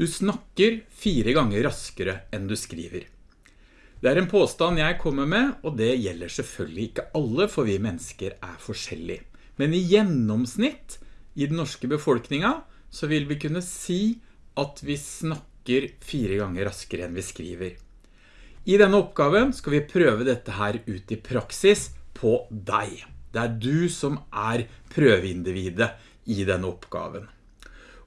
Du snakker fire ganger raskere enn du skriver. Det er en påstand jeg kommer med, og det gjelder selvfølgelig ikke alle, for vi mennesker er forskjellige. Men i gjennomsnitt i den norske befolkninga, så vil vi kunne si at vi snakker fire ganger raskere enn vi skriver. I denne oppgaven skal vi prøve dette her ut i praksis på deg. Det er du som er prøveindividet i denne oppgaven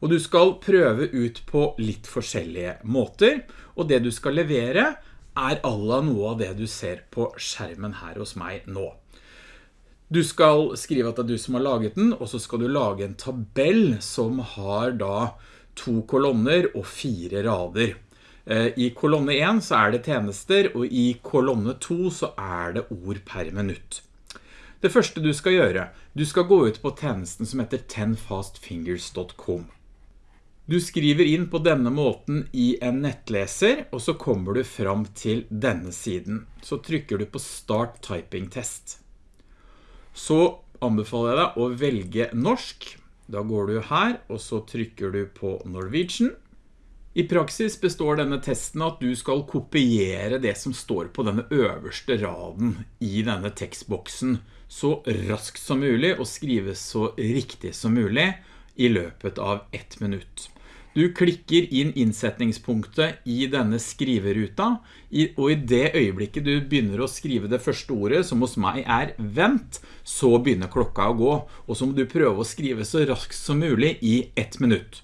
og du skal prøve ut på litt forskjellige måter, og det du skal levere er alla noe av det du ser på skjermen her hos meg nå. Du skal skrive at det er du som har laget den, og så skal du lage en tabell som har da to kolonner og fire rader. Eh, I kolonne 1 så er det tjenester, og i kolonne 2 så er det ord per minutt. Det første du skal gjøre, du skal gå ut på tjenesten som heter 10fastfingers.com. Du skriver inn på denne måten i en nettleser, og så kommer du fram til denne siden. Så trykker du på Start Typing Test. Så anbefaler jeg deg å velge norsk. Da går du her, og så trykker du på Norwegian. I praksis består denne testen at du skal kopiere det som står på denne øverste raden i denne tekstboksen så raskt som mulig og skrive så riktig som mulig i løpet av ett minutt. Du klikker inn innsetningspunktet i denne skriveruta, og i det øyeblikket du begynner å skrive det første ordet, som hos meg er vent, så begynner klokka å gå, og så må du prøve å skrive så raskt som mulig i ett minutt.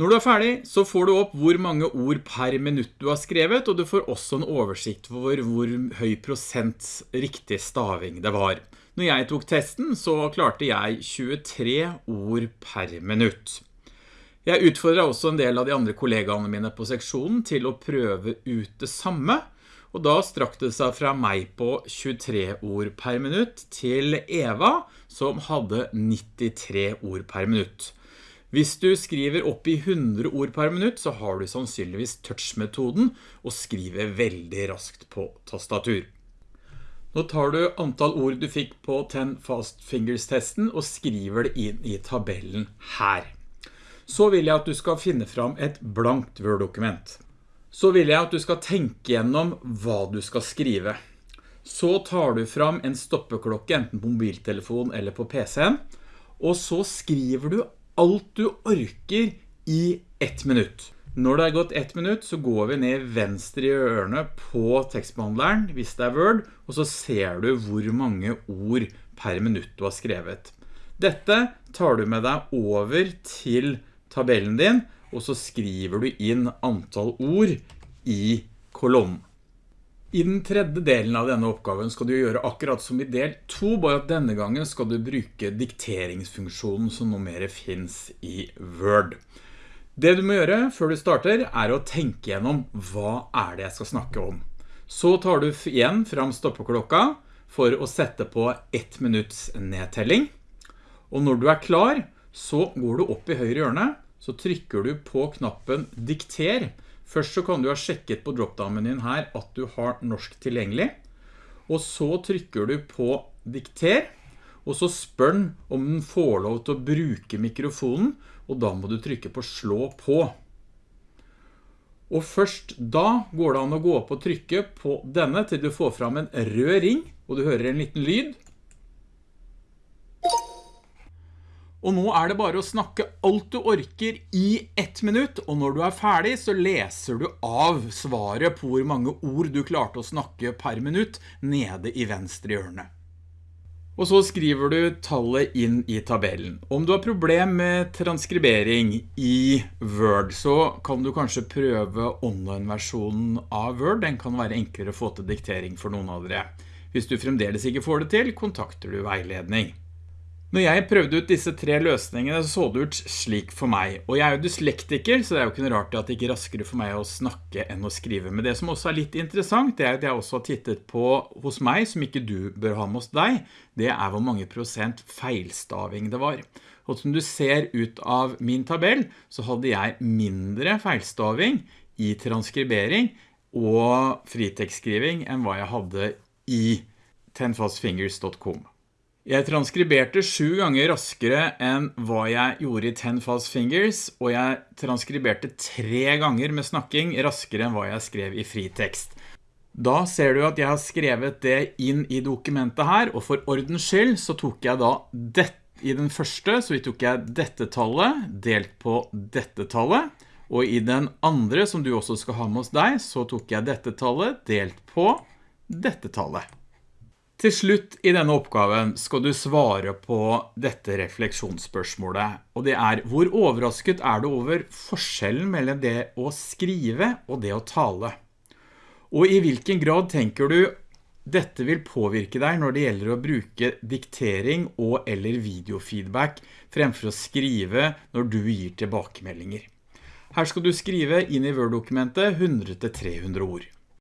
Når du er ferdig, så får du opp hvor mange ord per minutt du har skrevet, og du får også en oversikt for hvor høy prosent riktig staving det var. Når jeg tok testen, så klarte jeg 23 ord per minutt. Jeg utfordret også en del av de andre kollegaene mine på seksjonen til å prøve ut det samme, og da strakte det seg fra meg på 23 ord per minutt til Eva, som hadde 93 ord per minutt. Hvis du skriver opp i 100 ord per minutt, så har du sannsynligvis touch-metoden og skriver veldig raskt på tastatur. Nå tar du antall ord du fikk på 10 Fast Fingers-testen og skriver det inn i tabellen her så vil jeg at du skal finne fram et blankt Word-dokument. Så vil jeg at du skal tenke gjennom hva du skal skrive. Så tar du fram en stoppeklokke, enten på mobiltelefon eller på PC-en, og så skriver du alt du orker i ett minutt. Når det er gått ett minutt, så går vi ned venstre i ørene på tekstbehandleren, hvis det er Word, og så ser du hvor mange ord per minutt du har skrevet. Dette tar du med deg over til tabellen din, og så skriver du inn antall ord i kolonnen. I den tredje delen av denne oppgaven skal du gjøre akkurat som i del 2, bare at denne gangen skal du bruke dikteringsfunksjonen som noe mer finnes i Word. Det du må gjøre før du starter er å tenke gjennom hva er det jeg skal snakke om. Så tar du igjen fram stoppeklokka for å sette på ett minutts nedtelling. Og når du er klar, så går du opp i høyre hjørne så trykker du på knappen dikter. Først så kan du ha sjekket på dropdown-menyen her at du har norsk tilgjengelig. Og så trykker du på dikter, og så spør den om den får lov til å bruke mikrofonen, og da må du trykke på slå på. Og først da går det an å gå opp og trykke på denne til du får fram en rød ring, og du hører en liten lyd. Og nå er det bare å snakke alt du orker i ett minutt, og når du er ferdig så leser du av svaret på hvor mange ord du klarte å snakke per minutt nede i venstre hjørne. Og så skriver du tallet inn i tabellen. Om du har problem med transkribering i Word, så kan du kanskje prøve online-versjonen av Word. Den kan være enklere å få til diktering for noen av dere. Hvis du fremdeles ikke får det til, kontakter du veiledning. Når jeg prøvde ut disse tre løsningene så det ut slik for meg, og jeg er jo dyslektiker, så det er jo ikke noe rart at det ikke er raskere for meg å snakke enn å skrive. Men det som også er litt interessant, det er at jeg også har tittet på hos meg, som ikke du bør ha med hos deg, det er hvor mange prosent feilstaving det var. Og som du ser ut av min tabell, så hadde jeg mindre feilstaving i transkribering og fritekstskriving enn hva jeg hadde i tenfastfingers.com. Jeg transkriberte sju ganger raskere enn hva jeg gjorde i Ten Fast Fingers, og jeg transkriberte tre ganger med snakking raskere enn hva jeg skrev i fritekst. Da ser du at jeg har skrevet det inn i dokumentet her, og for ordens skyld så tok jeg da dette. I den første så tok jeg dette tallet delt på dette tallet, og i den andre som du også skal ha med hos deg, så tok jeg dette tallet delt på dette tallet. Til slutt i denne oppgaven skal du svare på dette refleksjonsspørsmålet, og det er hvor overrasket er du over forskjellen mellom det å skrive og det å tale? Og i hvilken grad tenker du dette vil påvirke deg når det gjelder å bruke diktering og eller videofeedback fremfor å skrive når du gir tilbakemeldinger? Her skal du skrive inn i Word-dokumentet 100-300 ord.